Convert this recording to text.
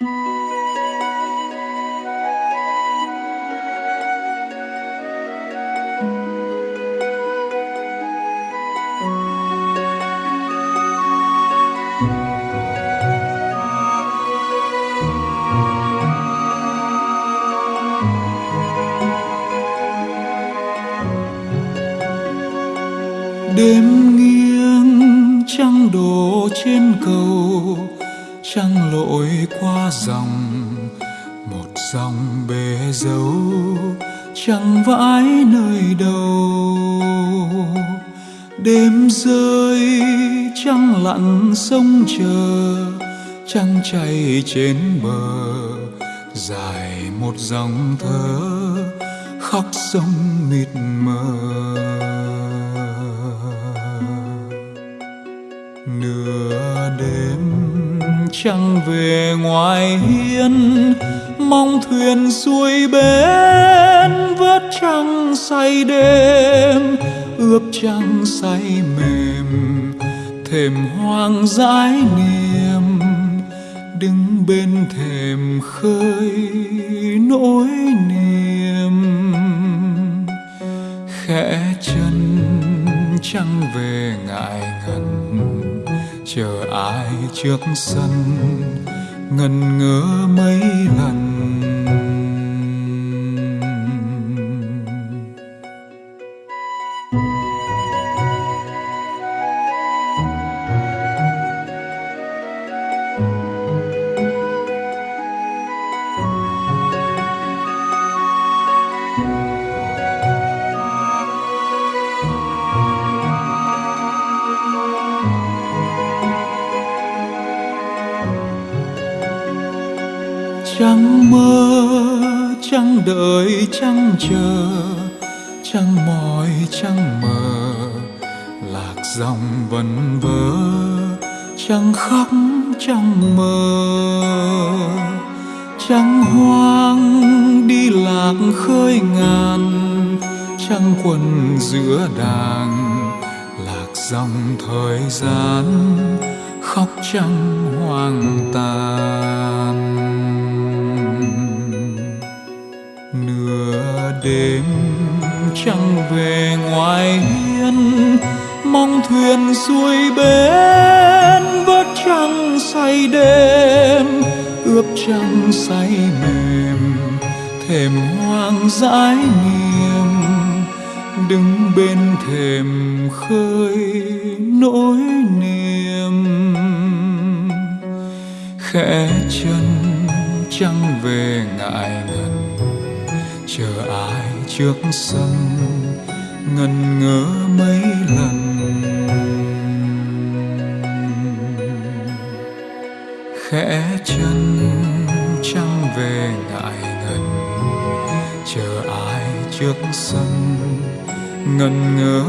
đêm nghiêng trăng đổ trên cầu trăng lội qua dòng, một dòng bể dấu chẳng vãi nơi đâu. Đêm rơi trăng lặn sông chờ, trăng chảy trên bờ, dài một dòng thơ khóc sông mịt mờ. Trăng về ngoài hiên, mong thuyền xuôi bến vớt trăng say đêm ướp trăng say mềm, thềm hoang dãi niềm, đứng bên thềm khơi nỗi niềm. Khẽ chân trăng về ngại ngần chờ ai trước sân ngần ngơ mấy lần. Chẳng mơ chẳng đợi chẳng chờ chẳng mỏi chẳng mờ, lạc dòng vần vơ chẳng khóc chẳng mơ chẳng hoang đi lạc khơi ngàn chẳng quần giữa đàng lạc dòng thời gian, khóc chẳng hoang tàn. Trăng về ngoài hiên, mong thuyền xuôi bến, vớt trăng say đêm ướp trăng say mềm, thềm hoang dãi niềm, đứng bên thềm khơi nỗi niềm. Khẽ chân trăng về ngại ngần, chờ ai trước sân, ngần ngỡ mấy lần. Khẽ chân trăng về ngại ngần, chờ ai trước sân, ngần ngỡ